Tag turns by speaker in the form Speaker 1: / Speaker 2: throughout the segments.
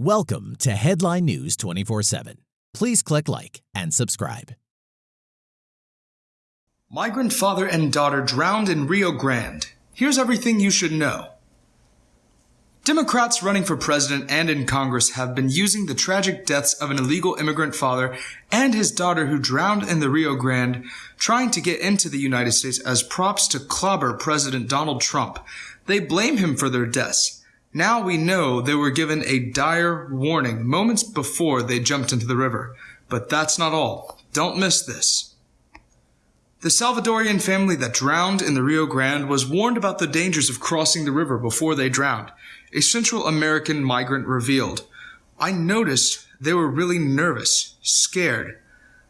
Speaker 1: Welcome to Headline News 24 7. Please click like and subscribe.
Speaker 2: Migrant father and daughter drowned in Rio Grande. Here's everything you should know. Democrats running for president and in Congress have been using the tragic deaths of an illegal immigrant father and his daughter who drowned in the Rio Grande, trying to get into the United States as props to clobber President Donald Trump. They blame him for their deaths. Now we know they were given a dire warning moments before they jumped into the river. But that's not all. Don't miss this. The Salvadorian family that drowned in the Rio Grande was warned about the dangers of crossing the river before they drowned. A Central American migrant revealed, I noticed they were really nervous, scared.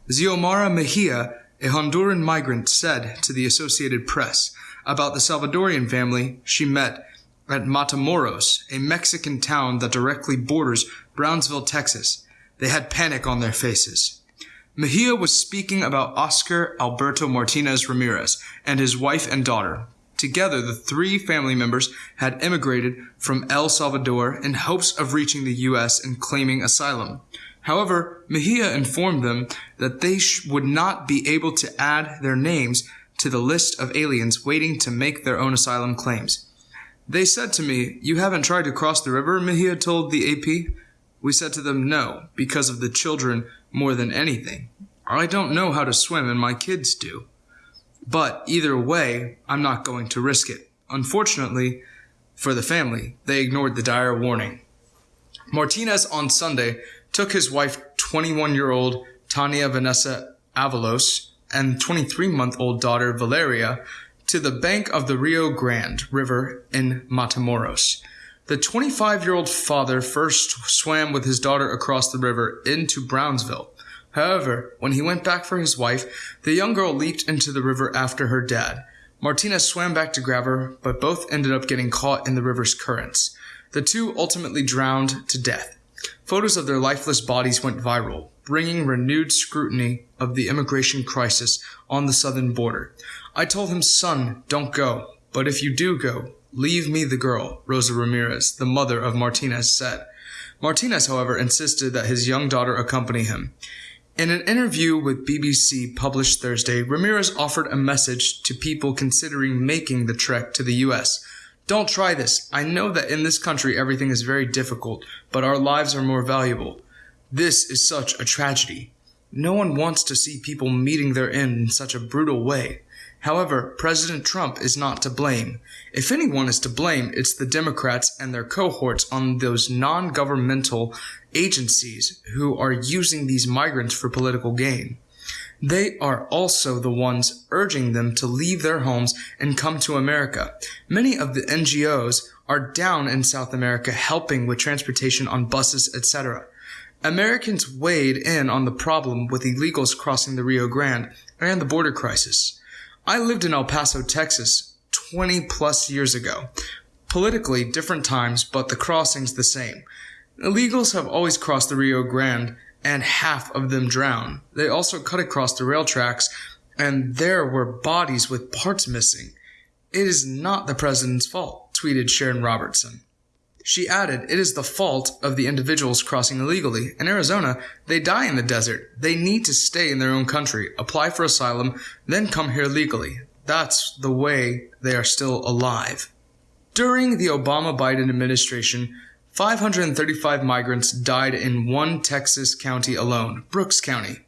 Speaker 2: Xiomara Mejia, a Honduran migrant, said to the Associated Press about the Salvadorian family she met at Matamoros, a Mexican town that directly borders Brownsville, Texas. They had panic on their faces. Mejia was speaking about Oscar Alberto Martinez Ramirez and his wife and daughter. Together, the three family members had immigrated from El Salvador in hopes of reaching the U.S. and claiming asylum. However, Mejia informed them that they would not be able to add their names to the list of aliens waiting to make their own asylum claims. They said to me, You haven't tried to cross the river, Mejia told the AP. We said to them, No, because of the children more than anything. I don't know how to swim and my kids do. But either way, I'm not going to risk it. Unfortunately, for the family, they ignored the dire warning. Martinez on Sunday took his wife, 21 year old Tania Vanessa Avalos, and 23 month old daughter Valeria to the bank of the Rio Grande River in Matamoros. The 25 year old father first swam with his daughter across the river into Brownsville. However, when he went back for his wife, the young girl leaped into the river after her dad. Martinez swam back to grab her, but both ended up getting caught in the river's currents. The two ultimately drowned to death. Photos of their lifeless bodies went viral, bringing renewed scrutiny of the immigration crisis on the southern border. I told him, son, don't go, but if you do go, leave me the girl, Rosa Ramirez, the mother of Martinez, said. Martinez, however, insisted that his young daughter accompany him. In an interview with BBC published Thursday, Ramirez offered a message to people considering making the trek to the U.S. Don't try this. I know that in this country everything is very difficult, but our lives are more valuable. This is such a tragedy. No one wants to see people meeting their end in such a brutal way. However, President Trump is not to blame. If anyone is to blame, it's the Democrats and their cohorts on those non-governmental agencies who are using these migrants for political gain. They are also the ones urging them to leave their homes and come to America. Many of the NGOs are down in South America helping with transportation on buses, etc. Americans weighed in on the problem with illegals crossing the Rio Grande and the border crisis. I lived in El Paso, Texas 20 plus years ago. Politically, different times, but the crossing's the same. Illegals have always crossed the Rio Grande, and half of them drown. They also cut across the rail tracks, and there were bodies with parts missing. It is not the president's fault, tweeted Sharon Robertson. She added, It is the fault of the individuals crossing illegally. In Arizona, they die in the desert. They need to stay in their own country, apply for asylum, then come here legally. That's the way they are still alive. During the Obama Biden administration, 535 migrants died in one Texas county alone, Brooks County.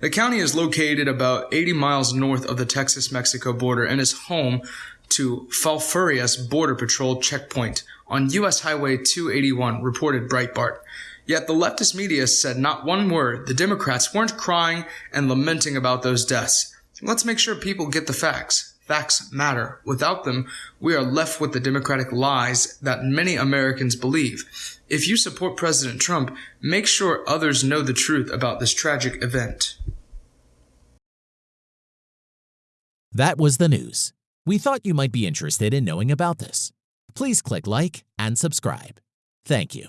Speaker 2: The county is located about 80 miles north of the Texas Mexico border and is home to Falfurrias Border Patrol checkpoint on U.S. Highway 281, reported Breitbart. Yet the leftist media said not one word. The Democrats weren't crying and lamenting about those deaths. Let's make sure people get the facts. Facts matter. Without them, we are left with the Democratic lies that many Americans believe. If you support President Trump, make sure others know the truth about this tragic event.
Speaker 1: That was the news. We thought you might be interested in knowing about this. Please click like and subscribe. Thank you.